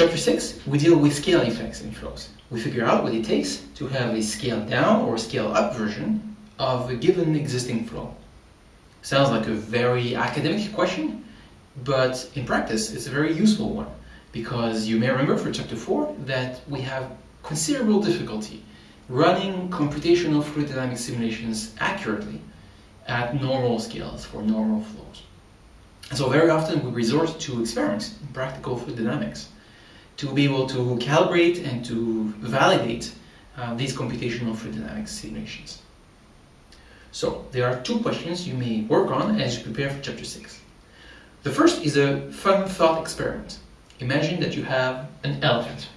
chapter 6, we deal with scale effects in flows. We figure out what it takes to have a scale down or scale up version of a given existing flow. Sounds like a very academic question, but in practice it's a very useful one because you may remember for chapter 4 that we have considerable difficulty running computational fluid dynamics simulations accurately at normal scales for normal flows. So very often we resort to experiments in practical fluid dynamics to be able to calibrate and to validate uh, these computational fluid dynamics simulations. So there are two questions you may work on as you prepare for chapter 6. The first is a fun thought experiment. Imagine that you have an elephant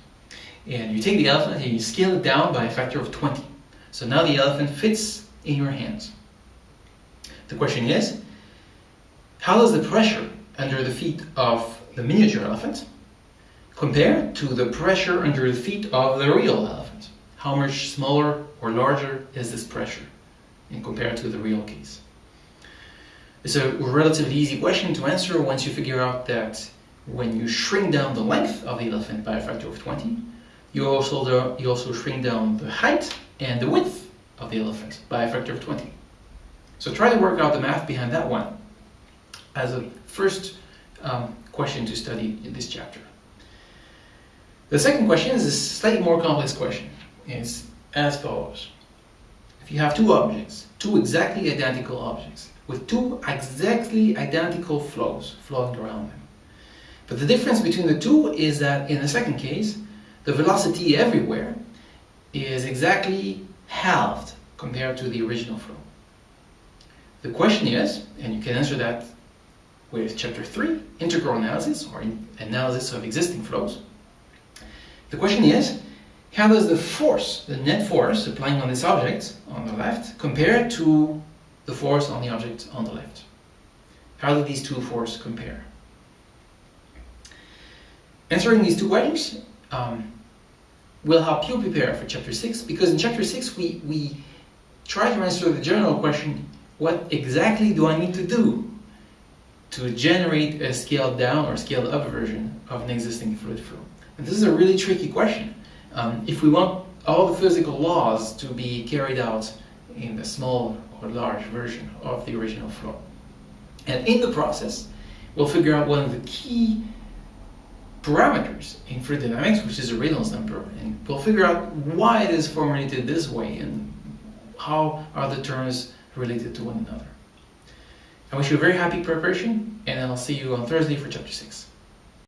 and you take the elephant and you scale it down by a factor of 20. So now the elephant fits in your hands. The question is, how does the pressure under the feet of the miniature elephant compare to the pressure under the feet of the real elephant? How much smaller or larger is this pressure in compared to the real case? It's a relatively easy question to answer once you figure out that when you shrink down the length of the elephant by a factor of 20, you also, you also shrink down the height and the width of the elephant by a factor of 20. So try to work out the math behind that one as a first um, question to study in this chapter. The second question is a slightly more complex question. It's as follows. If you have two objects, two exactly identical objects, with two exactly identical flows flowing around them. But the difference between the two is that in the second case, the velocity everywhere is exactly halved compared to the original flow. The question is, and you can answer that with chapter 3, integral analysis or analysis of existing flows. The question is, how does the force, the net force applying on this object on the left compare to the force on the object on the left? How do these two forces compare? Answering these two questions um, will help you prepare for chapter 6 because in chapter 6 we, we try to answer the general question what exactly do I need to do to generate a scaled down or scaled up version of an existing fluid flow? And this is a really tricky question. Um, if we want all the physical laws to be carried out in the small or large version of the original flow. And in the process, we'll figure out one of the key parameters in fluid dynamics, which is a Reynolds number, and we'll figure out why it is formulated this way and how are the terms related to one another. I wish you a very happy preparation, and I'll see you on Thursday for chapter 6.